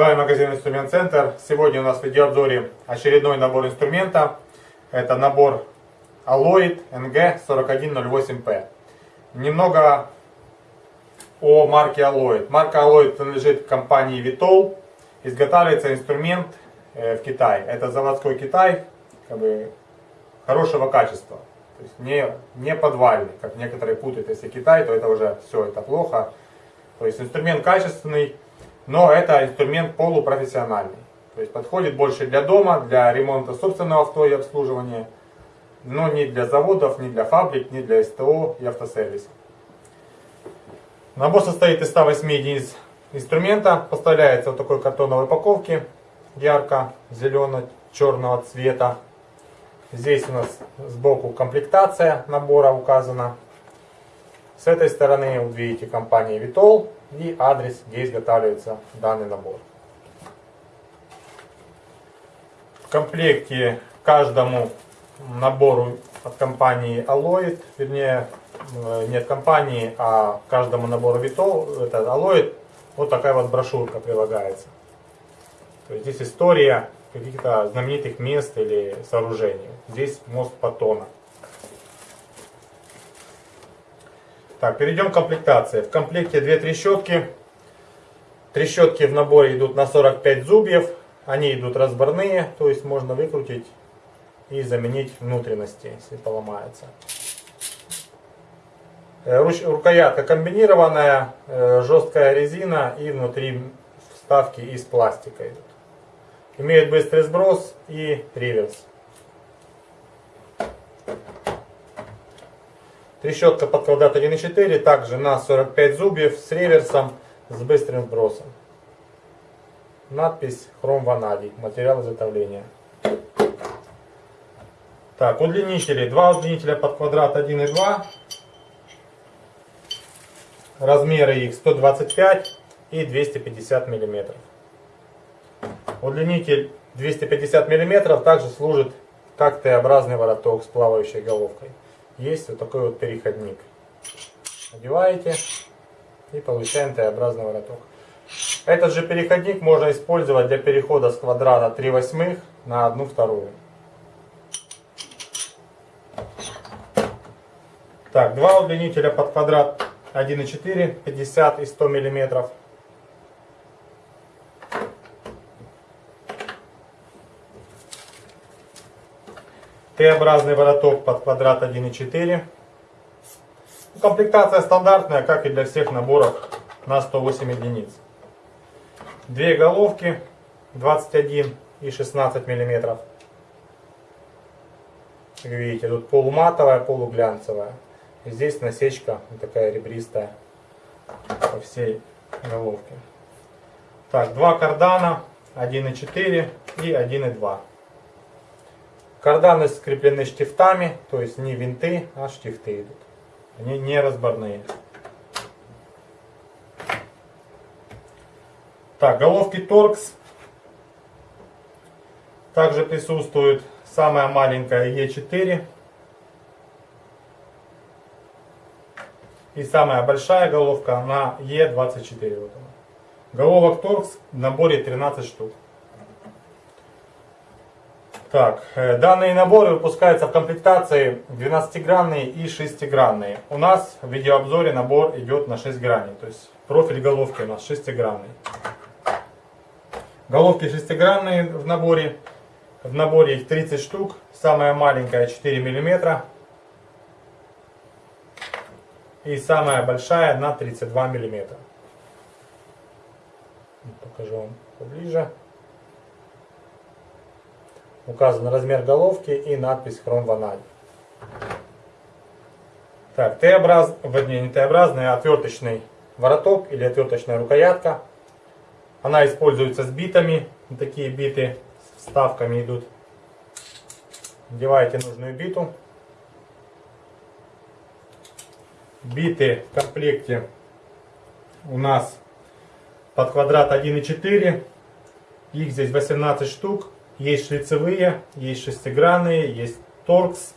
вами магазин Инструмент Центр. Сегодня у нас в видеообзоре очередной набор инструмента. Это набор Alloyd NG4108P. Немного о марке Alloyd. Марка Alloyd принадлежит компании Vitol. Изготавливается инструмент э, в Китае. Это заводской Китай, как бы хорошего качества. То есть не, не подвальный, как некоторые путают, если Китай, то это уже все, это плохо. То есть инструмент качественный, но это инструмент полупрофессиональный. То есть подходит больше для дома, для ремонта собственного авто и обслуживания, но не для заводов, не для фабрик, не для СТО и автосервиса. Набор состоит из 108 единиц инструмента, поставляется в такой картоновой упаковке, ярко-зелено-черного цвета. Здесь у нас сбоку комплектация набора указана. С этой стороны вы видите компания Vitol и адрес, где изготавливается данный набор. В комплекте каждому набору от компании Alloyd, вернее, э, не от компании, а каждому набору Vitol, это Alloyd, вот такая вот брошюрка прилагается. То есть здесь история каких-то знаменитых мест или сооружений. Здесь мост Патона. Так, перейдем к комплектации. В комплекте две трещотки. Трещотки в наборе идут на 45 зубьев. Они идут разборные, то есть можно выкрутить и заменить внутренности, если поломается. Э, рукоятка комбинированная, э, жесткая резина и внутри вставки из пластика идут. Имеет быстрый сброс и реверс. Трещотка под квадрат 1,4, также на 45 зубьев с реверсом, с быстрым сбросом. Надпись хром ванадий, материал изготовления. Так, удлинители. Два удлинителя под квадрат 1,2. Размеры их 125 и 250 миллиметров. Удлинитель 250 миллиметров также служит как Т-образный вороток с плавающей головкой есть вот такой вот переходник. Одеваете и получаем Т-образный вороток. Этот же переходник можно использовать для перехода с квадрата 3 восьмых на 1 вторую. Так, два удлинителя под квадрат 1,4, 50 и 100 миллиметров. Т-образный вороток под квадрат 1,4. Комплектация стандартная, как и для всех наборов на 108 единиц. Две головки 21 и 16 миллиметров. Как видите, тут полуматовая, полуглянцевая. И здесь насечка такая ребристая по всей головке. Так, два кардана 1,4 и 1,2. Карданы скреплены штифтами, то есть не винты, а штифты идут. Они не разборные. Так, головки торкс. Также присутствует самая маленькая Е4. И самая большая головка на Е24. Вот она. Головок торкс в наборе 13 штук. Так, э, данные наборы выпускаются в комплектации 12-гранные и 6-гранные. У нас в видеообзоре набор идет на 6 граней, то есть профиль головки у нас 6-гранный. Головки 6-гранные в наборе. В наборе их 30 штук, самая маленькая 4 мм. И самая большая на 32 мм. Покажу вам поближе. Указан размер головки и надпись хром ванадий. Так, Т-образ, вернее не Т-образный, а отверточный вороток или отверточная рукоятка. Она используется с битами. Такие биты с вставками идут. Надеваете нужную биту. Биты в комплекте у нас под квадрат 1,4. Их здесь 18 штук. Есть шлицевые, есть шестигранные, есть торкс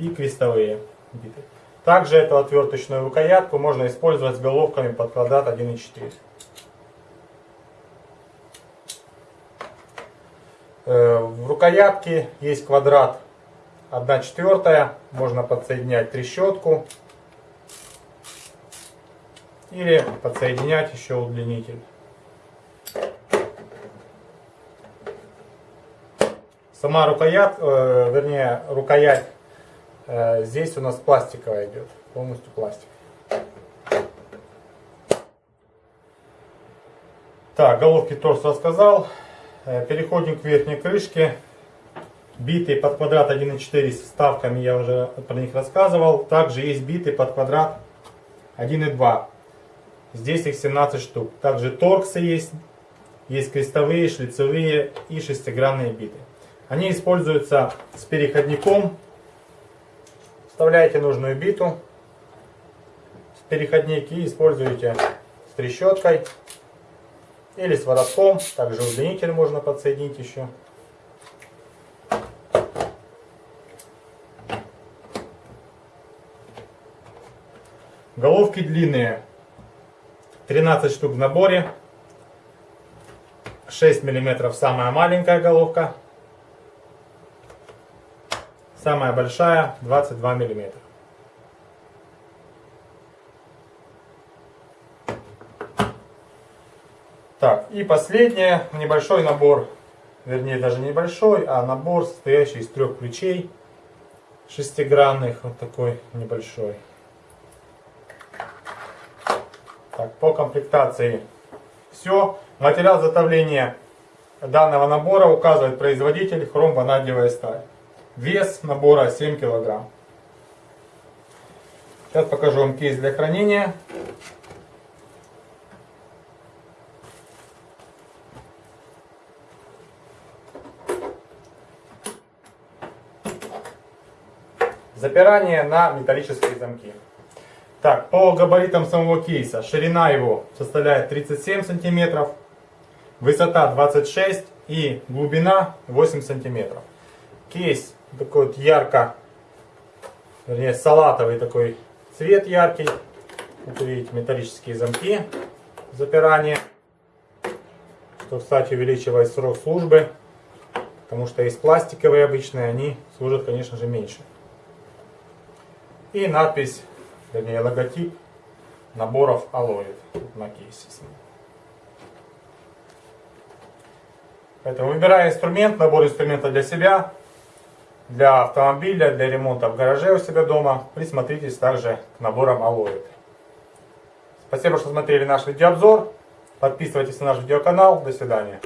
и крестовые биты. Также эту отверточную рукоятку можно использовать с головками под квадрат 1,4. Э, в рукоятке есть квадрат 1 четвертая. Можно подсоединять трещотку. Или подсоединять еще удлинитель. Сама рукоять, э, вернее, рукоять э, здесь у нас пластиковая идет, полностью пластик. Так, головки торс рассказал. Э, переходим к верхней крышке. Битый под квадрат 1.4 с вставками, я уже про них рассказывал. Также есть битый под квадрат 1.2. Здесь их 17 штук. Также торксы есть. Есть крестовые, шлицевые и шестигранные биты. Они используются с переходником. Вставляете нужную биту в переходник и используете с трещоткой или с воротком. Также удлинитель можно подсоединить еще. Головки длинные. 13 штук в наборе. 6 мм самая маленькая головка. Самая большая 22 миллиметра. Так, и последнее, небольшой набор, вернее даже небольшой, а набор, состоящий из трех ключей шестигранных, вот такой небольшой. Так, по комплектации все. Материал изготовления данного набора указывает производитель хром-ванадиевая сталь. Вес набора 7 килограмм. Сейчас покажу вам кейс для хранения. Запирание на металлические замки. Так, по габаритам самого кейса. Ширина его составляет 37 сантиметров, высота 26 и глубина 8 сантиметров. Кейс такой вот ярко, вернее салатовый такой цвет яркий. Вот видите, металлические замки запирания. Что, кстати, увеличивает срок службы. Потому что есть пластиковые обычные, они служат, конечно же, меньше. И надпись, вернее логотип наборов Алоид на кейсе. Поэтому выбирая инструмент, набор инструмента для себя, для автомобиля, для ремонта в гараже у себя дома. Присмотритесь также к наборам Алоид. Спасибо, что смотрели наш видеообзор. Подписывайтесь на наш видеоканал. До свидания.